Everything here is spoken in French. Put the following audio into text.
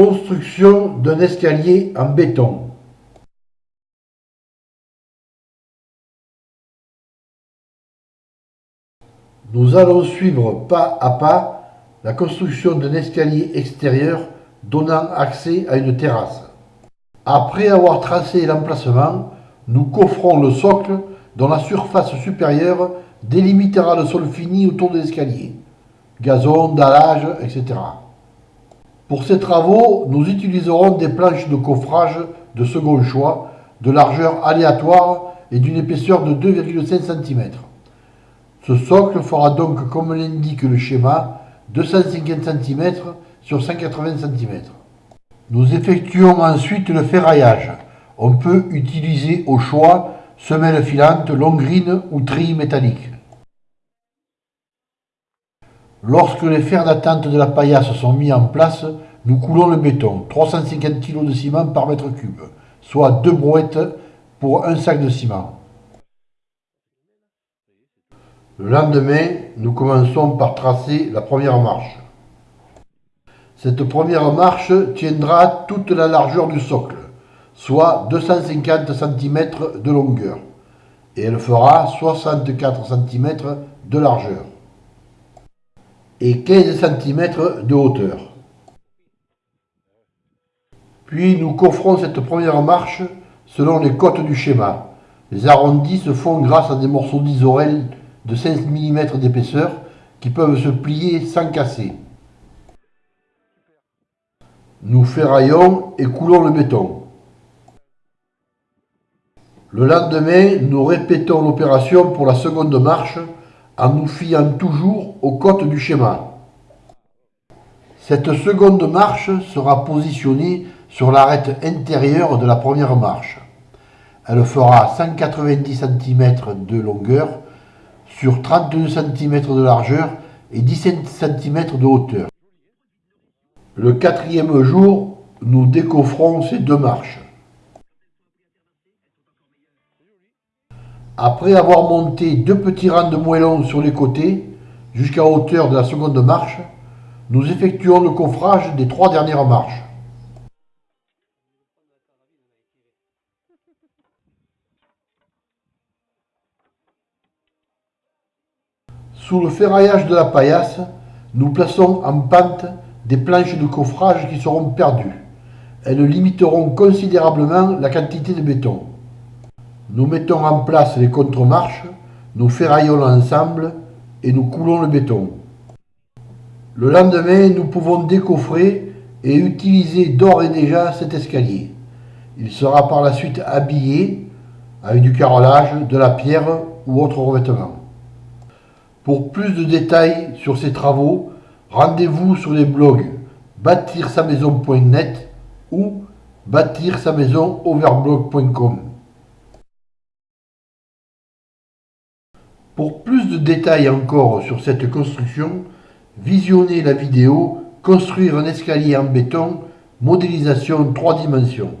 Construction d'un escalier en béton. Nous allons suivre pas à pas la construction d'un escalier extérieur donnant accès à une terrasse. Après avoir tracé l'emplacement, nous coffrons le socle dont la surface supérieure délimitera le sol fini autour de l'escalier. Gazon, dallage, etc. Pour ces travaux, nous utiliserons des planches de coffrage de second choix, de largeur aléatoire et d'une épaisseur de 2,5 cm. Ce socle fera donc, comme l'indique le schéma, 250 cm sur 180 cm. Nous effectuons ensuite le ferraillage. On peut utiliser au choix semelle filante, longrine ou tri métallique. Lorsque les fers d'attente de la paillasse sont mis en place, nous coulons le béton, 350 kg de ciment par mètre cube, soit deux brouettes pour un sac de ciment. Le lendemain, nous commençons par tracer la première marche. Cette première marche tiendra toute la largeur du socle, soit 250 cm de longueur, et elle fera 64 cm de largeur et 15 cm de hauteur. Puis nous coffrons cette première marche selon les côtes du schéma. Les arrondis se font grâce à des morceaux d'isorel de 5 mm d'épaisseur qui peuvent se plier sans casser. Nous ferraillons et coulons le béton. Le lendemain, nous répétons l'opération pour la seconde marche en nous fiant toujours aux côtes du schéma. Cette seconde marche sera positionnée sur l'arête intérieure de la première marche. Elle fera 190 cm de longueur sur 32 cm de largeur et 17 cm de hauteur. Le quatrième jour, nous décoffrons ces deux marches. Après avoir monté deux petits rangs de moellons sur les côtés, jusqu'à hauteur de la seconde marche, nous effectuons le coffrage des trois dernières marches. Sous le ferraillage de la paillasse, nous plaçons en pente des planches de coffrage qui seront perdues. Elles limiteront considérablement la quantité de béton. Nous mettons en place les contre-marches, nous ferraillons l'ensemble et nous coulons le béton. Le lendemain, nous pouvons décoffrer et utiliser d'ores et déjà cet escalier. Il sera par la suite habillé avec du carrelage, de la pierre ou autre revêtement. Pour plus de détails sur ces travaux, rendez-vous sur les blogs bâtir-sa-maison.net ou bâtir-sa-maison-overblog.com. Pour plus de détails encore sur cette construction, visionnez la vidéo Construire un escalier en béton, modélisation 3 dimensions.